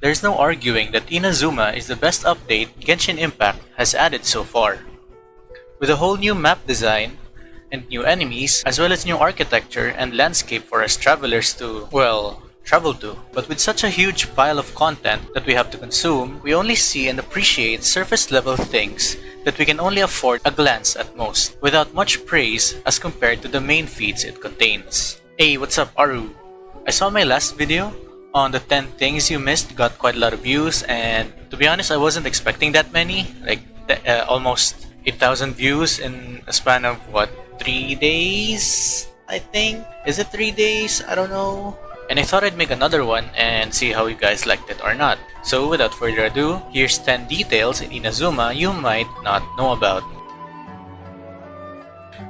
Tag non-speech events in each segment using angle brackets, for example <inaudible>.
There's no arguing that Inazuma is the best update Genshin Impact has added so far. With a whole new map design, and new enemies, as well as new architecture and landscape for us travelers to, well, travel to. But with such a huge pile of content that we have to consume, we only see and appreciate surface level things that we can only afford a glance at most, without much praise as compared to the main feeds it contains. Hey, what's up Aru? I saw my last video on the 10 things you missed got quite a lot of views and to be honest I wasn't expecting that many, like uh, almost 8,000 views in a span of what, 3 days? I think? Is it 3 days? I don't know. And I thought I'd make another one and see how you guys liked it or not. So without further ado, here's 10 details in Inazuma you might not know about.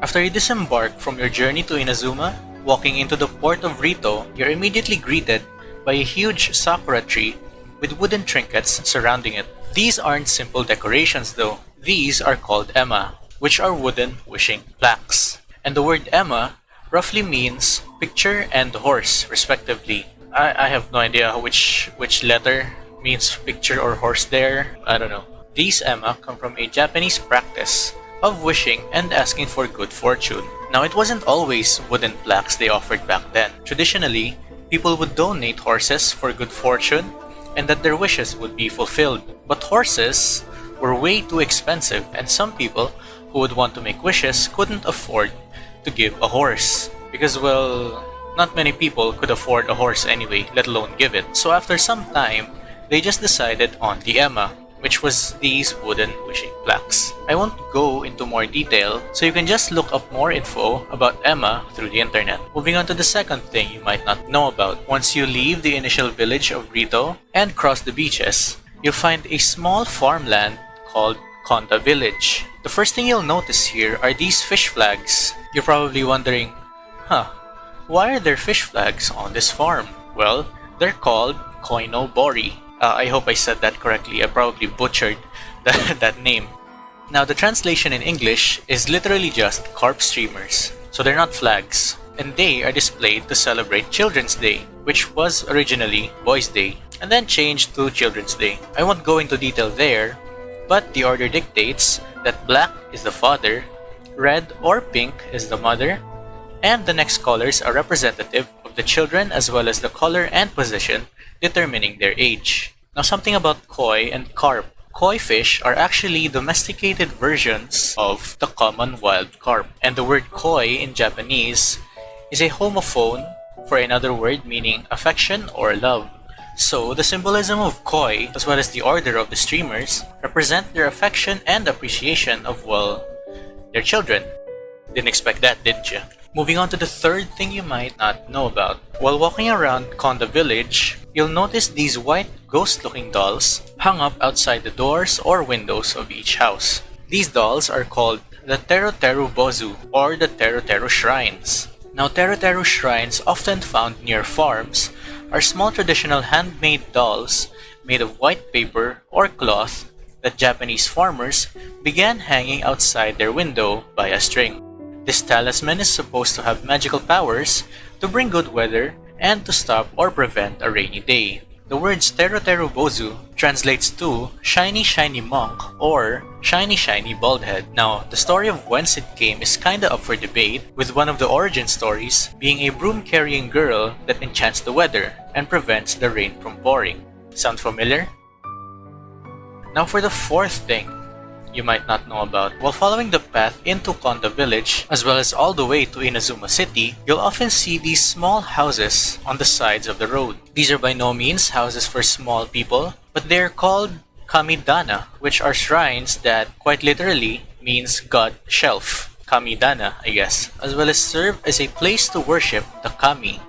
After you disembark from your journey to Inazuma, walking into the port of Ritou, you're immediately greeted by a huge sakura tree with wooden trinkets surrounding it. These aren't simple decorations though. These are called ema, which are wooden wishing plaques. And the word ema roughly means picture and horse, respectively. I, I have no idea which which letter means picture or horse there. I don't know. These ema come from a Japanese practice of wishing and asking for good fortune. Now, it wasn't always wooden plaques they offered back then. Traditionally, people would donate horses for good fortune and that their wishes would be fulfilled. But horses were way too expensive and some people who would want to make wishes couldn't afford to give a horse. Because, well, not many people could afford a horse anyway, let alone give it. So after some time, they just decided on the ema, which was these wooden wishing plaques. I won't go into more detail, so you can just look up more info about ema through the internet. Moving on to the second thing you might not know about. Once you leave the initial village of Ritou and cross the beaches, you'll find a small farmland called Konda Village. The first thing you'll notice here are these fish flags. You're probably wondering, huh, why are there fish flags on this farm? Well, they're called Koino Bori. Uh, I hope I said that correctly. I probably butchered <laughs> that, that name. Now, the translation in English is literally just carp streamers, so they're not flags. And they are displayed to celebrate Children's Day, which was originally Boys' Day, and then changed to Children's Day. I won't go into detail there, but the order dictates that black is the father, red or pink is the mother, and the next colors are representative of the children as well as the color and position determining their age. Now something about koi and carp. Koi fish are actually domesticated versions of the common wild carp. And the word koi in Japanese is a homophone for another word meaning affection or love. So, the symbolism of koi, as well as the order of the streamers, represent their affection and appreciation of, well, their children. Didn't expect that, didn't you? Moving on to the third thing you might not know about. While walking around Konda village, you'll notice these white ghost-looking dolls hung up outside the doors or windows of each house. These dolls are called the Teru Teru Bozu or the Teru Teru Shrines. Now Teru Teru shrines often found near farms are small traditional handmade dolls made of white paper or cloth that Japanese farmers began hanging outside their window by a string. This talisman is supposed to have magical powers to bring good weather and to stop or prevent a rainy day. The words Teru Teru Bozu translates to Shiny Shiny Monk or Shiny Shiny Bald Head. Now, the story of whence it came is kinda up for debate, with one of the origin stories being a broom-carrying girl that enchants the weather and prevents the rain from pouring. Sound familiar? Now for the fourth thing you might not know about. While following the path into Konda village, as well as all the way to Inazuma City, you'll often see these small houses on the sides of the road. These are by no means houses for small people, but they're called Kamidana, which are shrines that quite literally means God Shelf. Kamidana, I guess, as well as serve as a place to worship the Kami,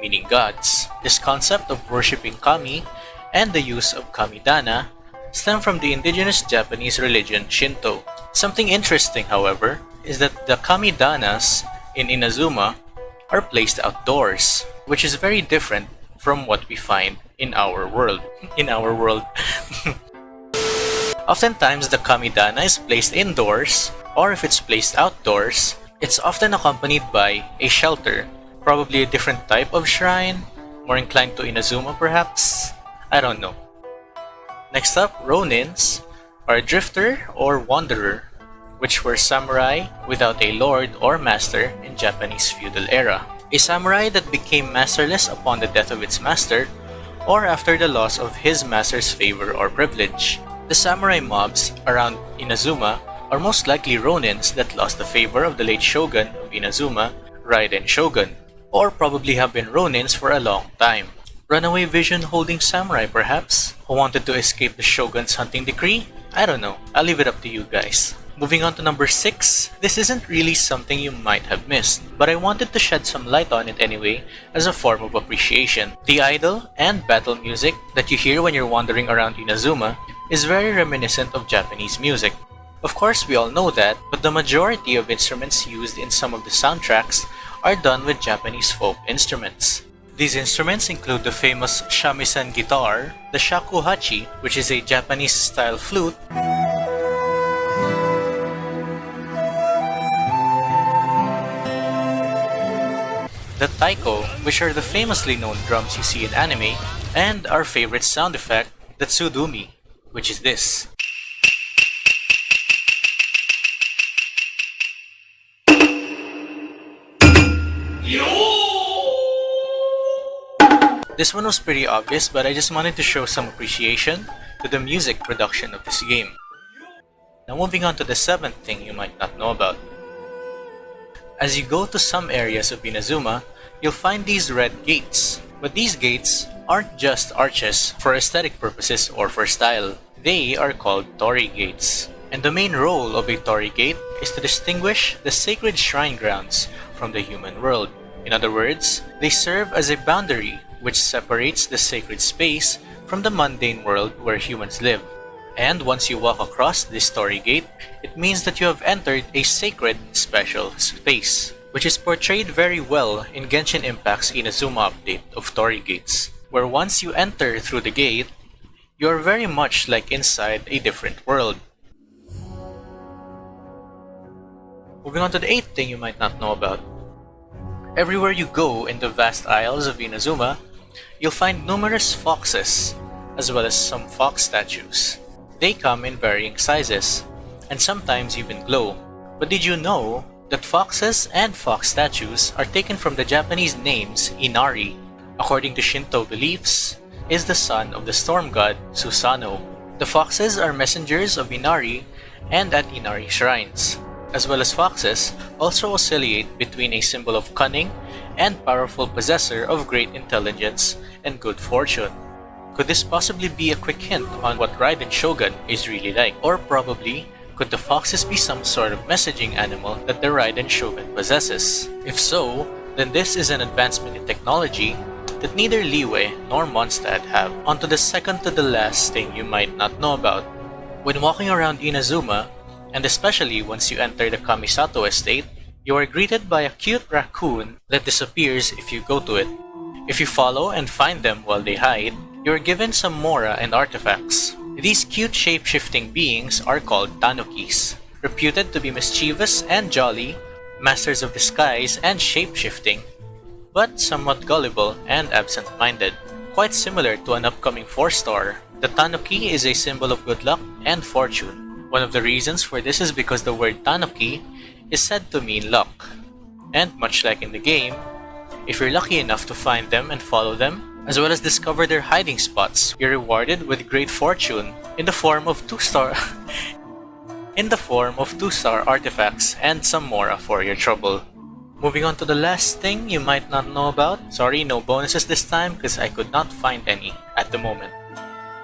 meaning gods. This concept of worshipping Kami and the use of Kamidana stem from the indigenous Japanese religion Shinto. Something interesting, however, is that the kamidanas in Inazuma are placed outdoors, which is very different from what we find in our world. In our world. <laughs> Oftentimes, the kamidana is placed indoors, or if it's placed outdoors, it's often accompanied by a shelter, probably a different type of shrine, more inclined to Inazuma perhaps. I don't know. Next up, Ronins are a drifter or wanderer, which were samurai without a lord or master in Japanese feudal era. A samurai that became masterless upon the death of its master or after the loss of his master's favor or privilege. The samurai mobs around Inazuma are most likely ronins that lost the favor of the late shogun of Inazuma, Raiden Shogun, or probably have been ronins for a long time. Runaway vision holding samurai perhaps, who wanted to escape the shogun's hunting decree? I don't know, I'll leave it up to you guys. Moving on to number 6, this isn't really something you might have missed, but I wanted to shed some light on it anyway as a form of appreciation. The idle and battle music that you hear when you're wandering around Inazuma is very reminiscent of Japanese music. Of course, we all know that, but the majority of instruments used in some of the soundtracks are done with Japanese folk instruments. These instruments include the famous shamisen guitar, the shakuhachi, which is a Japanese-style flute, the taiko, which are the famously known drums you see in anime, and our favorite sound effect, the tsudumi, which is this. This one was pretty obvious, but I just wanted to show some appreciation to the music production of this game. Now moving on to the seventh thing you might not know about. As you go to some areas of Inazuma, you'll find these red gates. But these gates aren't just arches for aesthetic purposes or for style. They are called torii gates. And the main role of a torii gate is to distinguish the sacred shrine grounds from the human world. In other words, they serve as a boundary which separates the sacred space from the mundane world where humans live. And once you walk across this torii gate, it means that you have entered a sacred special space, which is portrayed very well in Genshin Impact's Inazuma update of torii gates, where once you enter through the gate, you are very much like inside a different world. Moving on to the eighth thing you might not know about. Everywhere you go in the vast isles of Inazuma, you'll find numerous foxes, as well as some fox statues. They come in varying sizes, and sometimes even glow. But did you know that foxes and fox statues are taken from the Japanese names Inari, according to Shinto beliefs, is the son of the storm god Susano. The foxes are messengers of Inari and at Inari shrines as well as foxes, also oscillate between a symbol of cunning and powerful possessor of great intelligence and good fortune. Could this possibly be a quick hint on what Raiden Shogun is really like? Or probably, could the foxes be some sort of messaging animal that the Raiden Shogun possesses? If so, then this is an advancement in technology that neither Liyue nor Mondstadt have. On to the second to the last thing you might not know about. When walking around Inazuma, and especially once you enter the Kamisato estate, you are greeted by a cute raccoon that disappears if you go to it. If you follow and find them while they hide, you are given some mora and artifacts. These cute shape-shifting beings are called tanukis, reputed to be mischievous and jolly, masters of disguise and shape-shifting, but somewhat gullible and absent-minded. Quite similar to an upcoming 4-star, the tanuki is a symbol of good luck and fortune, one of the reasons for this is because the word Tanuki is said to mean luck. And much like in the game, if you're lucky enough to find them and follow them, as well as discover their hiding spots, you're rewarded with great fortune in the form of two-star <laughs> in the form of two-star artifacts and some mora for your trouble. Moving on to the last thing you might not know about. Sorry, no bonuses this time because I could not find any at the moment.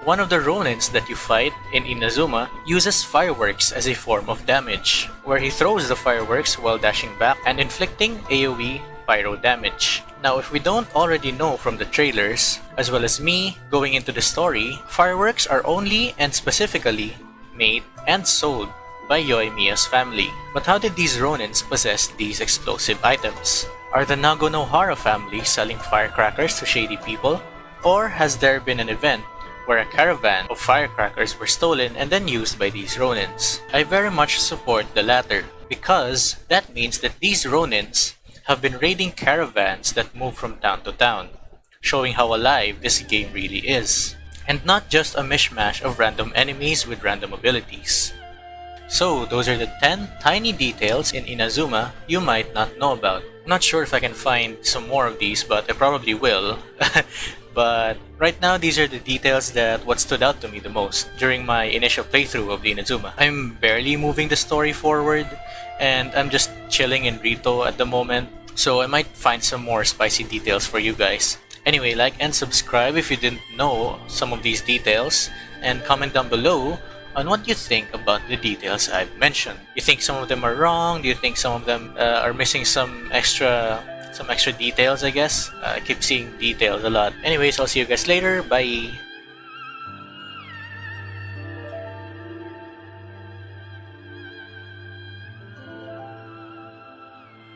One of the Ronins that you fight in Inazuma uses fireworks as a form of damage, where he throws the fireworks while dashing back and inflicting AoE pyro damage. Now if we don't already know from the trailers, as well as me going into the story, fireworks are only and specifically made and sold by Yoimiya's family. But how did these Ronins possess these explosive items? Are the Naganohara family selling firecrackers to shady people? Or has there been an event where a caravan of firecrackers were stolen and then used by these Ronins. I very much support the latter, because that means that these Ronins have been raiding caravans that move from town to town, showing how alive this game really is. and not just a mishmash of random enemies with random abilities. So, those are the 10 tiny details in Inazuma you might not know about. Not sure if I can find some more of these, but I probably will. <laughs> but right now, these are the details that what stood out to me the most during my initial playthrough of the Inazuma. I'm barely moving the story forward, and I'm just chilling in Ritou at the moment, so I might find some more spicy details for you guys. Anyway, like and subscribe if you didn't know some of these details, and comment down below on what you think about the details I've mentioned. You think some of them are wrong? Do you think some of them uh, are missing some extra some extra details, I guess? Uh, I keep seeing details a lot. Anyways, I'll see you guys later. Bye!